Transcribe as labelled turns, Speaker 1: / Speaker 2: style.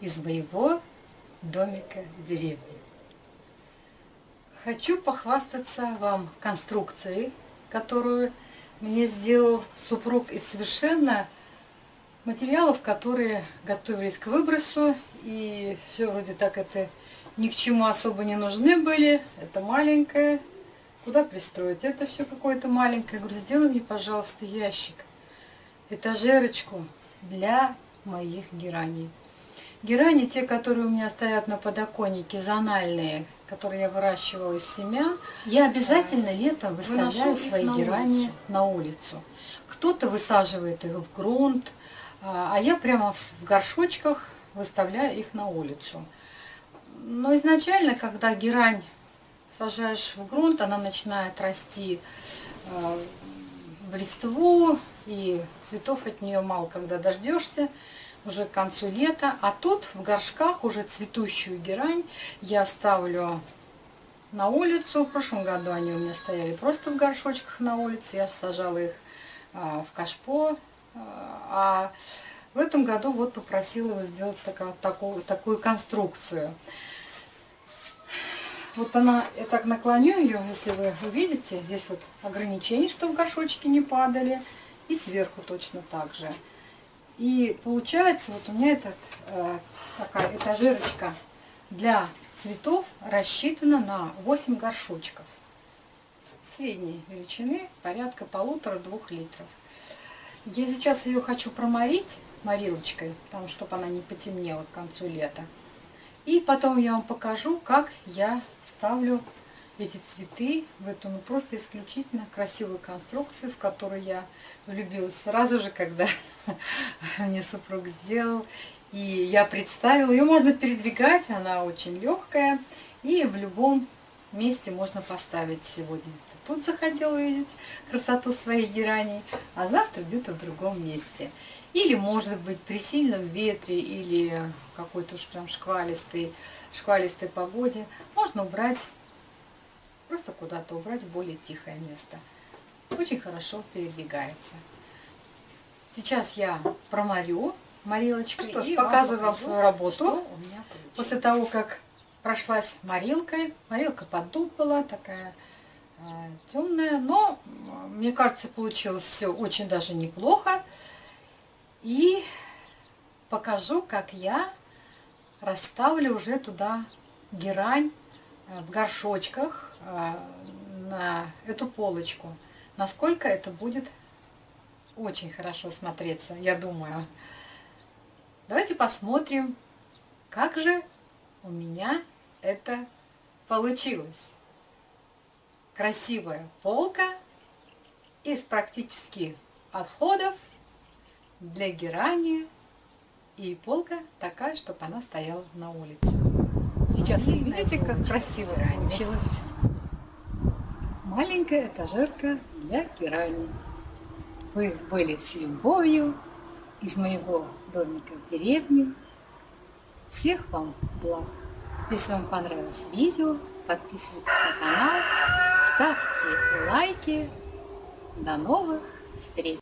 Speaker 1: из моего домика в деревне. Хочу похвастаться вам конструкцией, которую мне сделал супруг из совершенно материалов, которые готовились к выбросу. И все вроде так это ни к чему особо не нужны были. Это маленькое. Куда пристроить? Это все какое-то маленькое. Я говорю, сделай мне, пожалуйста, ящик, этажерочку для моих гераний. Герани, те, которые у меня стоят на подоконнике, зональные, которые я выращивала из семян, я обязательно летом выставляю свои на герани улицу. на улицу. Кто-то высаживает их в грунт, а, а я прямо в горшочках выставляю их на улицу. Но изначально, когда герань сажаешь в грунт, она начинает расти а, в листву, и цветов от нее мало когда дождешься уже к концу лета. А тут в горшках уже цветущую герань я ставлю на улицу. В прошлом году они у меня стояли просто в горшочках на улице. Я сажала их а, в кашпо. А в этом году вот попросила его сделать такая, такую, такую конструкцию. Вот она, я так наклоню ее, если вы увидите, здесь вот ограничение, что в горшочки не падали. И сверху точно так же. И получается, вот у меня этот, э, такая этажерочка для цветов рассчитана на 8 горшочков. Средней величины, порядка полутора-двух литров. Я сейчас ее хочу проморить морилочкой, потому что чтобы она не потемнела к концу лета. И потом я вам покажу, как я ставлю эти цветы в эту ну, просто исключительно красивую конструкцию, в которую я влюбилась сразу же, когда мне супруг сделал. И я представила, ее можно передвигать, она очень легкая, и в любом месте можно поставить сегодня. Тут захотел увидеть красоту своей герани, а завтра где-то в другом месте. Или, может быть, при сильном ветре или какой-то уж прям шквалистой, шквалистой погоде можно убрать Просто куда-то убрать в более тихое место. Очень хорошо передвигается. Сейчас я проморю морилочкой. Ну что ж, показываю вам свою работу. После того, как прошлась морилкой. Морилка под дуб была такая темная. Но, мне кажется, получилось все очень даже неплохо. И покажу, как я расставлю уже туда герань э, в горшочках а, на эту полочку. Насколько это будет очень хорошо смотреться, я думаю. Давайте посмотрим, как же у меня это получилось. Красивая полка из практически отходов для герани. И полка такая, чтобы она стояла на улице. Сейчас вы видите, как красиво получилось маленькая этажерка для герани. Вы были с любовью из моего домика в деревне. Всех вам благ. Если вам понравилось видео, подписывайтесь на канал, ставьте лайки. До новых встреч!